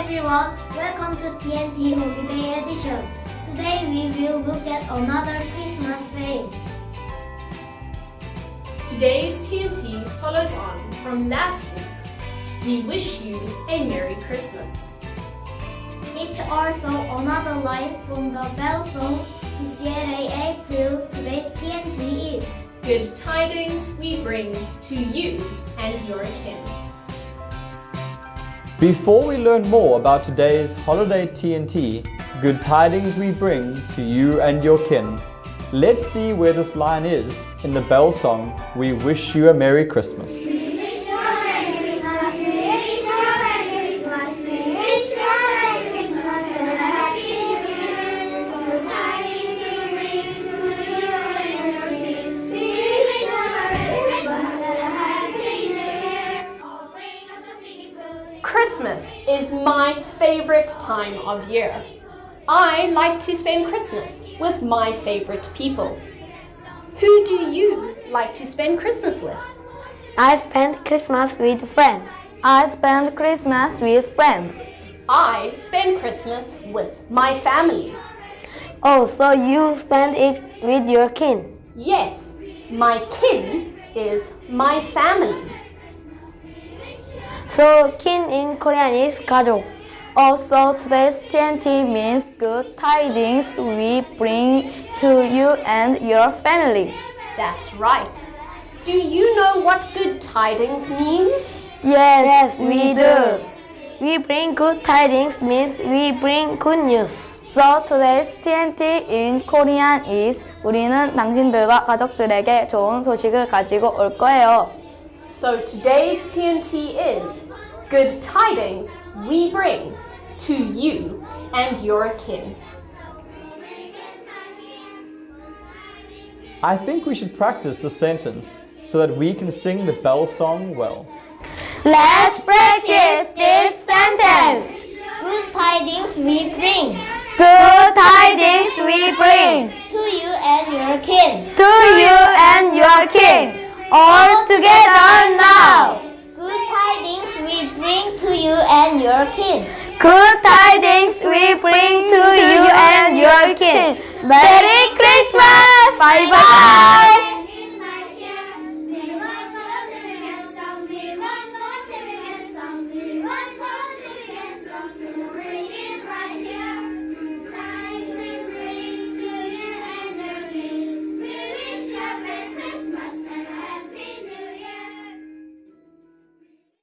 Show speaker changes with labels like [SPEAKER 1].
[SPEAKER 1] Everyone, welcome to TNT Holiday Edition. Today we will look at another Christmas saying.
[SPEAKER 2] Today's TNT follows on from last week's. We wish you a Merry Christmas.
[SPEAKER 1] It's also another line from the bell song PCLA April. Today's TNT is.
[SPEAKER 2] Good tidings we bring to you and your kin.
[SPEAKER 3] Before we learn more about today's holiday TNT, good tidings we bring to you and your kin, let's see where this line is in the bell song, We Wish You a Merry Christmas.
[SPEAKER 2] Christmas is my favorite time of year. I like to spend Christmas with my favorite people. Who do you like to spend Christmas with?
[SPEAKER 4] I spend Christmas with friends. I spend Christmas with friends.
[SPEAKER 2] I spend Christmas with my family.
[SPEAKER 4] Oh, so you spend it with your kin.
[SPEAKER 2] Yes, my kin is my family.
[SPEAKER 4] So kin in Korean is 가족. Also, today's TNT means good tidings we bring to you and your family.
[SPEAKER 2] That's right. Do you know what good tidings means?
[SPEAKER 4] Yes, we do. We bring good tidings means we bring good news. So today's TNT in Korean is 우리는 당신들과 가족들에게 좋은 소식을 가지고 올 거예요.
[SPEAKER 2] So today's TNT is good tidings we bring to you and your kin.
[SPEAKER 3] I think we should practice the sentence so that we can sing the bell song well.
[SPEAKER 4] Let's practice this sentence.
[SPEAKER 1] Good tidings we bring
[SPEAKER 4] Good tidings we bring
[SPEAKER 1] to you and your kin.
[SPEAKER 4] to you and your king. All together now.
[SPEAKER 1] Good tidings we bring to you and your kids.
[SPEAKER 4] Good tidings we bring to you and your kids. Merry Christmas! Bye bye!